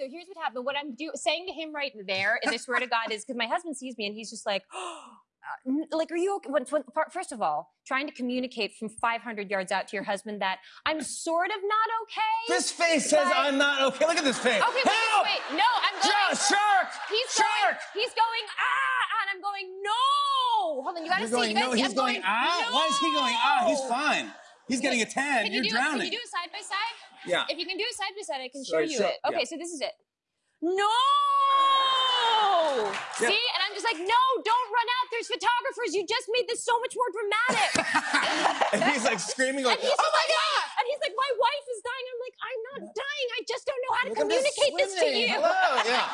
So here's what happened. What I'm do- saying to him right there, and I swear to God, is because my husband sees me and he's just like, n- like, are you okay? When, when, first of all, trying to communicate from 500 yards out to your husband that I'm sort of not okay. This face says I'm not okay. Look at this face. Okay, wait, Help! wait, wait. No, I'm going. Shark! Shark! He's Shark! going. He's going. Ah, and I'm going. No. Hold on. You gotta You're see. going, you gotta no, see. he's I'm going, ah? Why is he going, ah? He's fine. He's getting a tan. You're you do drowning. Can you do it side by side? Yeah. If you can do it side by side, I can show you show- it. Okay, yeah. so this is it. No. Yeah. See, and I'm just like, no, don't run out. There's photographers. You just made this so much more dramatic. and he's like screaming, like, oh just my like, God! And he's like, my wife is dying. I'm like, I'm not dying. I just don't know how to Look, communicate this to you. Hello, yeah.